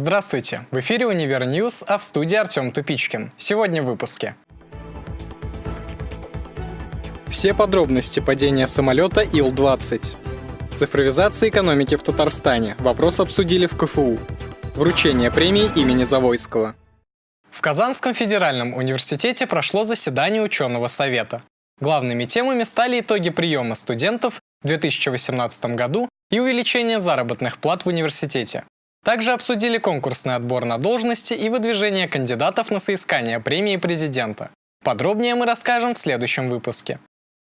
Здравствуйте! В эфире «Универ News», а в студии Артем Тупичкин. Сегодня в выпуске. Все подробности падения самолета Ил-20. Цифровизация экономики в Татарстане. Вопрос обсудили в КФУ. Вручение премии имени Завойского. В Казанском федеральном университете прошло заседание ученого совета. Главными темами стали итоги приема студентов в 2018 году и увеличение заработных плат в университете. Также обсудили конкурсный отбор на должности и выдвижение кандидатов на соискание премии президента. Подробнее мы расскажем в следующем выпуске.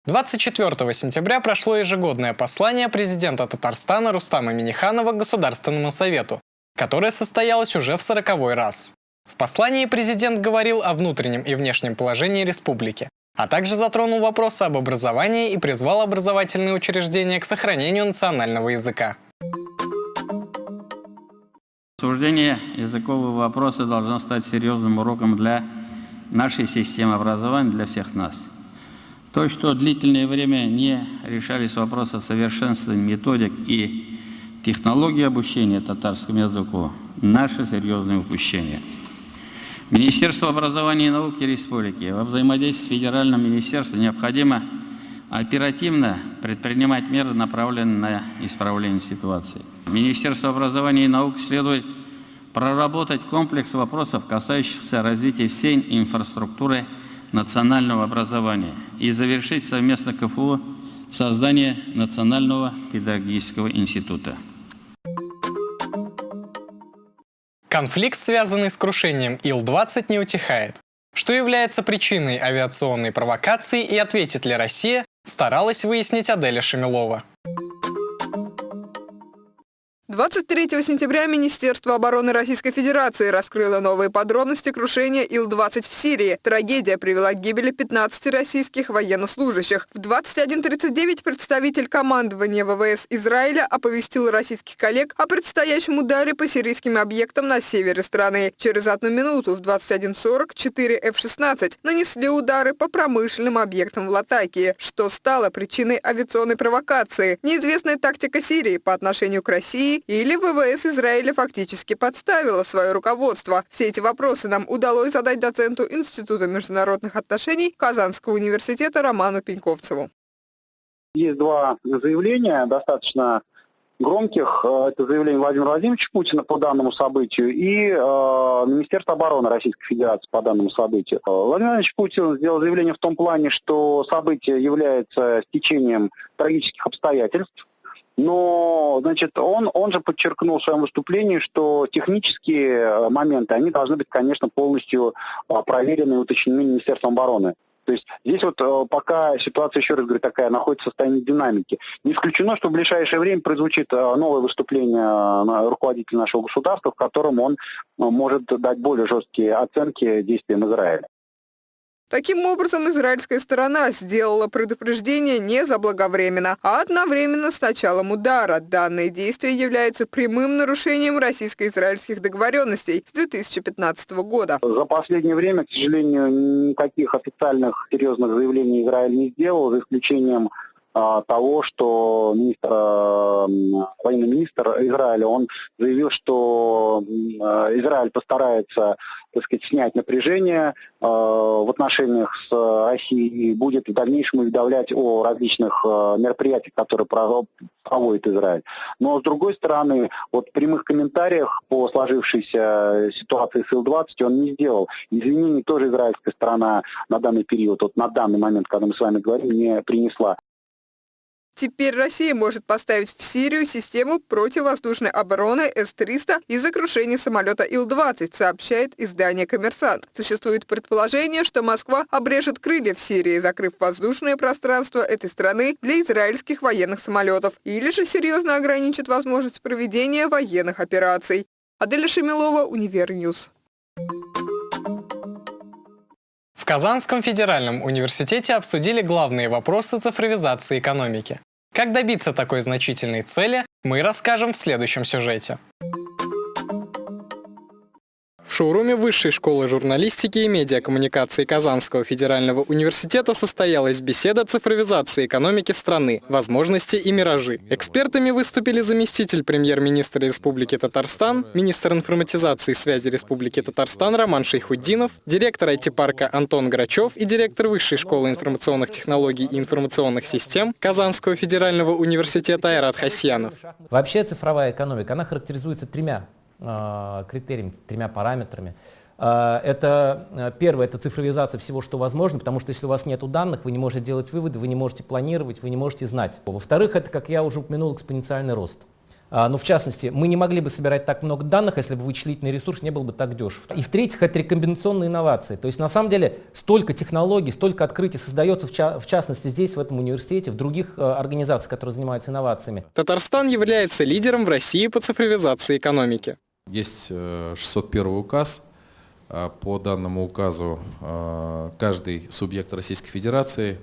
24 сентября прошло ежегодное послание президента Татарстана Рустама Миниханова Государственному совету, которое состоялось уже в сороковой раз. В послании президент говорил о внутреннем и внешнем положении республики, а также затронул вопросы об образовании и призвал образовательные учреждения к сохранению национального языка. Обсуждение языкового вопроса должно стать серьезным уроком для нашей системы образования, для всех нас. То, что длительное время не решались вопросы совершенствования методик и технологий обучения татарскому языку – наше серьезное упущение. Министерство образования и науки Республики во взаимодействии с Федеральным министерством необходимо оперативно предпринимать меры, направленные на исправление ситуации. Министерству образования и науки следует проработать комплекс вопросов, касающихся развития всей инфраструктуры национального образования и завершить совместно КФУ создание Национального педагогического института. Конфликт, связанный с крушением Ил-20, не утихает. Что является причиной авиационной провокации и ответит ли Россия, старалась выяснить Аделя Шамилова. 23 сентября Министерство обороны Российской Федерации раскрыло новые подробности крушения Ил-20 в Сирии. Трагедия привела к гибели 15 российских военнослужащих. В 21.39 представитель командования ВВС Израиля оповестил российских коллег о предстоящем ударе по сирийским объектам на севере страны. Через одну минуту в 21.40 4 F-16 нанесли удары по промышленным объектам в Латакии, что стало причиной авиационной провокации. Неизвестная тактика Сирии по отношению к России или ВВС Израиля фактически подставила свое руководство? Все эти вопросы нам удалось задать доценту Института международных отношений Казанского университета Роману Пеньковцеву. Есть два заявления, достаточно громких. Э, это заявление Владимира Владимировича Путина по данному событию и э, Министерство обороны Российской Федерации по данному событию. Э, Владимир Владимирович Путин сделал заявление в том плане, что событие является стечением трагических обстоятельств, но, значит, он, он же подчеркнул в своем выступлении, что технические э, моменты, они должны быть, конечно, полностью э, проверены и уточнены Министерством обороны. То есть здесь вот э, пока ситуация, еще раз говорю, такая, находится в состоянии динамики. Не исключено, что в ближайшее время прозвучит новое выступление руководителя нашего государства, в котором он может дать более жесткие оценки действиям Израиля. Таким образом, израильская сторона сделала предупреждение не заблаговременно, а одновременно с началом удара. Данные действия являются прямым нарушением российско-израильских договоренностей с 2015 года. За последнее время, к сожалению, никаких официальных серьезных заявлений Израиль не сделал, за исключением того, что министр, военный министр Израиля, он заявил, что а, Израиль постарается так сказать, снять напряжение э, в отношениях с Россией и будет в дальнейшем уведомлять о различных э, мероприятиях, которые проводит Израиль. Но с другой стороны, вот в прямых комментариях по сложившейся ситуации с Ил-20 он не сделал. Извинений тоже израильская сторона на данный период, вот на данный момент, когда мы с вами говорим, не принесла. Теперь Россия может поставить в Сирию систему противовоздушной обороны С-300 из-за крушения самолета Ил-20, сообщает издание «Коммерсант». Существует предположение, что Москва обрежет крылья в Сирии, закрыв воздушное пространство этой страны для израильских военных самолетов, или же серьезно ограничит возможность проведения военных операций. Аделя Шамилова, Univer News. В Казанском федеральном университете обсудили главные вопросы цифровизации экономики. Как добиться такой значительной цели, мы расскажем в следующем сюжете. Шоуруме Высшей школы журналистики и медиакоммуникации Казанского федерального университета состоялась беседа цифровизации экономики страны, возможности и миражи. Экспертами выступили заместитель премьер-министра Республики Татарстан, министр информатизации и связи Республики Татарстан Роман Шейхуддинов, директор IT-парка Антон Грачев и директор Высшей школы информационных технологий и информационных систем Казанского федерального университета Айрат Хасьянов. Вообще цифровая экономика, она характеризуется тремя критериями, тремя параметрами. Э, это э, первое, это цифровизация всего, что возможно, потому что если у вас нет данных, вы не можете делать выводы, вы не можете планировать, вы не можете знать. Во-вторых, это, как я уже упомянул, экспоненциальный рост. А, ну, в частности, мы не могли бы собирать так много данных, если бы вычислительный ресурс не был бы так дешев. И в-третьих, это рекомбинационные инновации. То есть, на самом деле, столько технологий, столько открытий создается, в, ча в частности, здесь, в этом университете, в других э, организациях, которые занимаются инновациями. Татарстан является лидером в России по цифровизации экономики. Есть 601 э, указ. А, по данному указу а, каждый субъект Российской Федерации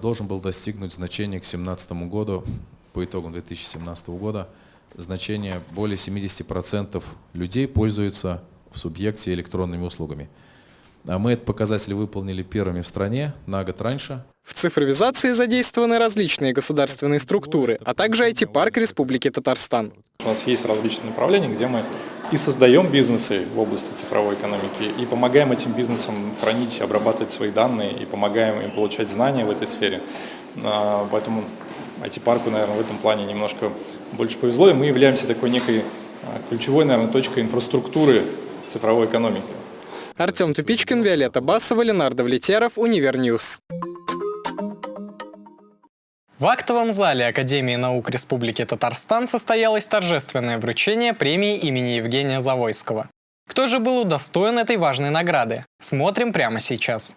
должен был достигнуть значения к 2017 году, по итогам 2017 года, значение более 70% людей пользуются в субъекте электронными услугами. Мы этот показатель выполнили первыми в стране на год раньше. В цифровизации задействованы различные государственные структуры, а также IT-парк Республики Татарстан. У нас есть различные направления, где мы и создаем бизнесы в области цифровой экономики, и помогаем этим бизнесам хранить, обрабатывать свои данные, и помогаем им получать знания в этой сфере. А, поэтому IT-парку, наверное, в этом плане немножко больше повезло, и мы являемся такой некой а, ключевой, наверное, точкой инфраструктуры цифровой экономики. Артем Тупичкин, Виолетта Басова, Леонард Влетьяров, Univer News. В актовом зале Академии наук Республики Татарстан состоялось торжественное вручение премии имени Евгения Завойского. Кто же был удостоен этой важной награды? Смотрим прямо сейчас.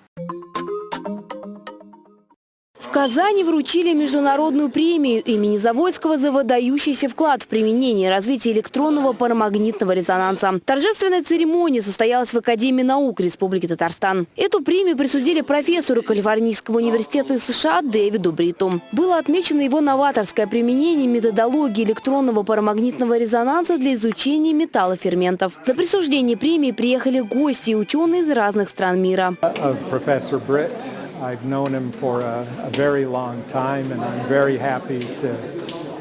Казани вручили международную премию имени Заводского за выдающийся вклад в применение и развитие электронного парамагнитного резонанса. Торжественная церемония состоялась в Академии наук Республики Татарстан. Эту премию присудили профессору Калифорнийского университета США Дэвиду Бриту. Было отмечено его новаторское применение методологии электронного парамагнитного резонанса для изучения металлоферментов. За присуждение премии приехали гости и ученые из разных стран мира. I've known him for a, a, very long time, and I'm very happy to,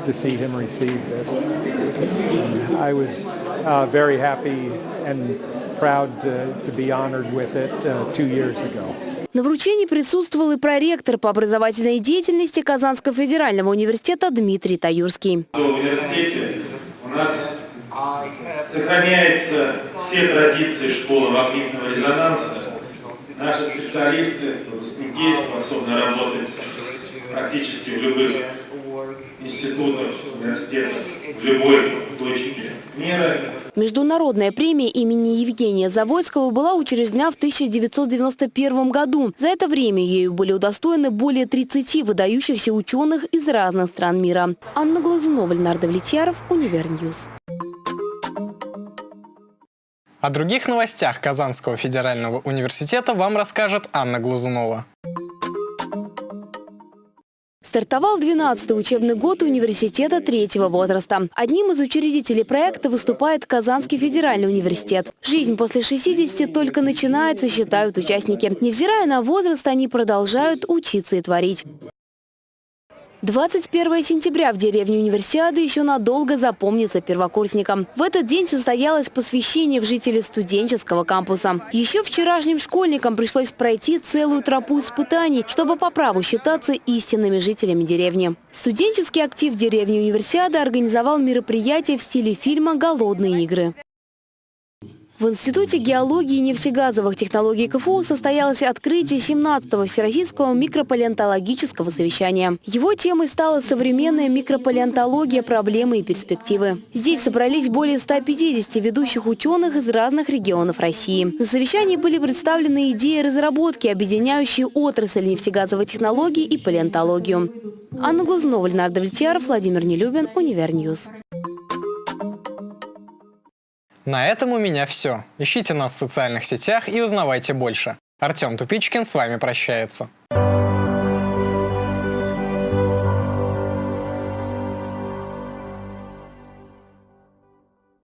to see him receive this. And I was uh, very happy and proud to, to be honored with it uh, two years ago. На вручении присутствовал и проректор по образовательной деятельности Казанского федерального университета Дмитрий Таюрский. В университете у нас сохраняются все традиции школы магнитного резонанса, Наши специалисты, выпускники способны работать практически в любых институтах, университетах, в любой точке мира. Международная премия имени Евгения Завойского была учреждена в 1991 году. За это время ею были удостоены более 30 выдающихся ученых из разных стран мира. Анна Глазунова, Леонард Влетьяров, Univer News. О других новостях Казанского федерального университета вам расскажет Анна Глазунова. Стартовал 12-й учебный год университета третьего возраста. Одним из учредителей проекта выступает Казанский федеральный университет. Жизнь после 60 только начинается, считают участники. Невзирая на возраст, они продолжают учиться и творить. 21 сентября в деревне Универсиады еще надолго запомнится первокурсникам. В этот день состоялось посвящение в жители студенческого кампуса. Еще вчерашним школьникам пришлось пройти целую тропу испытаний, чтобы по праву считаться истинными жителями деревни. Студенческий актив деревни Универсиада организовал мероприятие в стиле фильма «Голодные игры». В Институте геологии и нефтегазовых технологий КФУ состоялось открытие 17-го Всероссийского микропалеонтологического совещания. Его темой стала современная микропалеонтология, проблемы и перспективы. Здесь собрались более 150 ведущих ученых из разных регионов России. На совещании были представлены идеи разработки, объединяющие отрасль нефтегазовой технологии и палеонтологию. Анна Глазунова, Леонард Влетьяров, Владимир Нелюбин, Univer News. На этом у меня все. Ищите нас в социальных сетях и узнавайте больше. Артем Тупичкин с вами прощается.